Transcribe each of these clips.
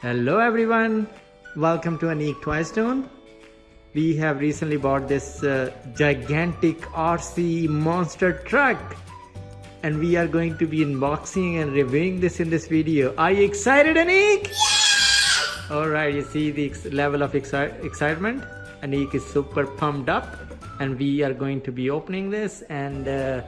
Hello everyone, welcome to Anik Toy Stone. We have recently bought this uh, gigantic RC monster truck and we are going to be unboxing and reviewing this in this video. Are you excited Anik? Yeah! Alright, you see the level of exci excitement? Anik is super pumped up and we are going to be opening this and uh,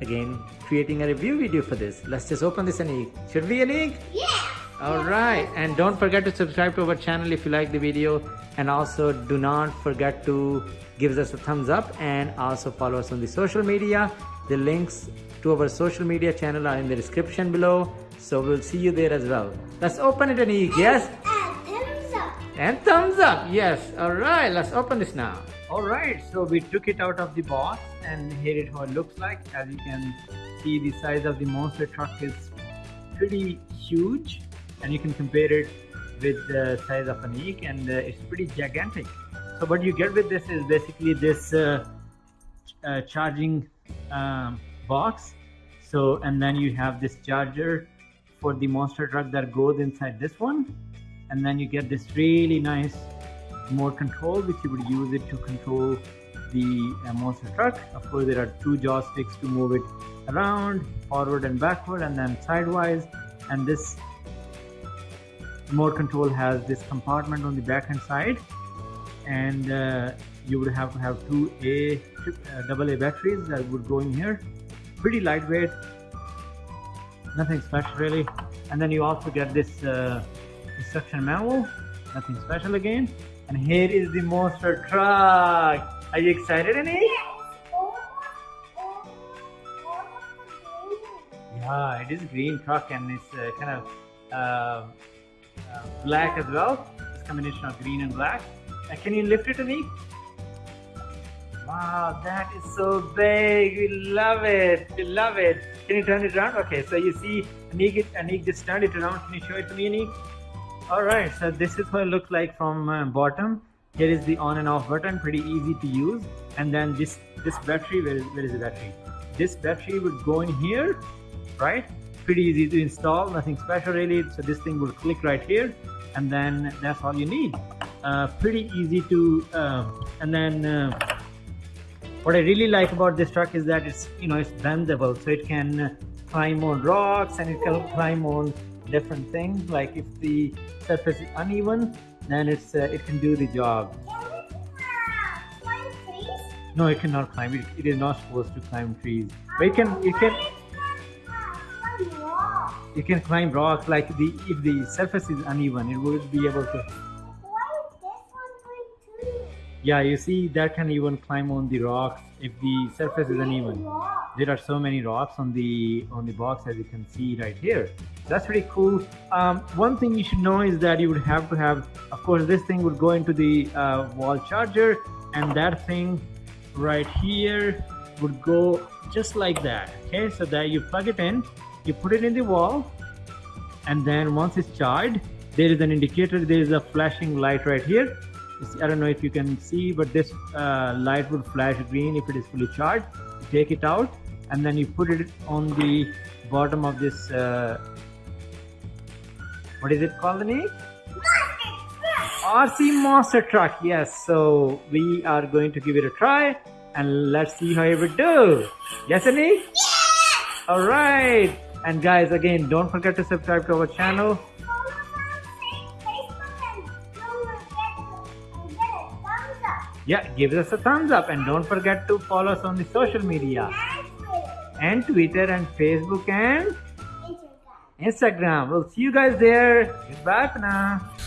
again creating a review video for this. Let's just open this Anik. Should we Anik? Yeah! Alright, and don't forget to subscribe to our channel if you like the video and also do not forget to give us a thumbs up and also follow us on the social media. The links to our social media channel are in the description below. So we'll see you there as well. Let's open it Anik, yes? And thumbs up. And thumbs up, yes. Alright, let's open this now. Alright, so we took it out of the box and here it how it looks like. As you can see the size of the monster truck is pretty huge and you can compare it with the size of Anik and uh, it's pretty gigantic. So what you get with this is basically this uh, uh, charging um, box. So and then you have this charger for the monster truck that goes inside this one and then you get this really nice more control which you would use it to control the uh, monster truck. Of course there are two joysticks to move it around forward and backward and then sidewise and this remote control has this compartment on the back hand side. And uh, you would have to have two A uh, double A batteries that would go in here. Pretty lightweight. Nothing special really. And then you also get this uh, instruction manual. Nothing special again. And here is the monster truck. Are you excited Annie? Yes. Almost, almost, yeah it is green truck and it's uh, kind of uh, black as well. This combination of green and black. Uh, can you lift it, to me? Wow, that is so big. We love it. We love it. Can you turn it around? Okay, so you see Anik, Anik just turned it around. Can you show it to me, Anik? Alright, so this is what it looks like from uh, bottom. Here is the on and off button, pretty easy to use. And then this, this battery, where is, where is the battery? This battery would go in here, right? pretty easy to install nothing special really so this thing will click right here and then that's all you need. Uh, pretty easy to uh, and then uh, what I really like about this truck is that it's you know it's bendable so it can climb on rocks and it can climb on different things. Like if the surface is uneven then it's uh, it can do the job. No it cannot climb. It, it is not supposed to climb trees. But it can it can you can climb rocks like the if the surface is uneven it will be able to. Yeah you see that can even climb on the rocks if the surface is uneven. There are so many rocks on the on the box as you can see right here. That's pretty cool. Um, one thing you should know is that you would have to have of course this thing would go into the uh, wall charger and that thing right here would go just like that okay? So that you plug it in you put it in the wall and then once it's charged there is an indicator there is a flashing light right here. I don't know if you can see but this uh, light would flash green if it is fully charged you take it out and then you put it on the bottom of this uh, what is it called the RC Monster Truck yes. So we are going to give it a try and let's see how it would do. Yes Annie? Yeah! alright and guys, again, don't forget to subscribe to our channel. Yeah, give us a thumbs up and don't forget to follow us on the social media. And Twitter and Facebook and Instagram. We'll see you guys there. Goodbye for now.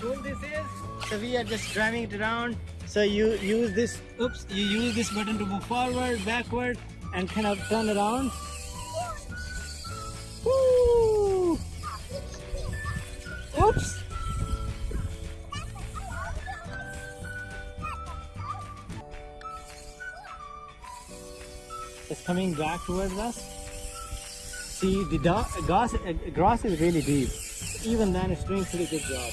This is. So we are just driving it around. So you use this, oops, you use this button to move forward, backward, and kind of turn around. Woo! Oops! It's coming back towards us. See, the grass, uh, grass is really deep. Even then, it's doing pretty good job.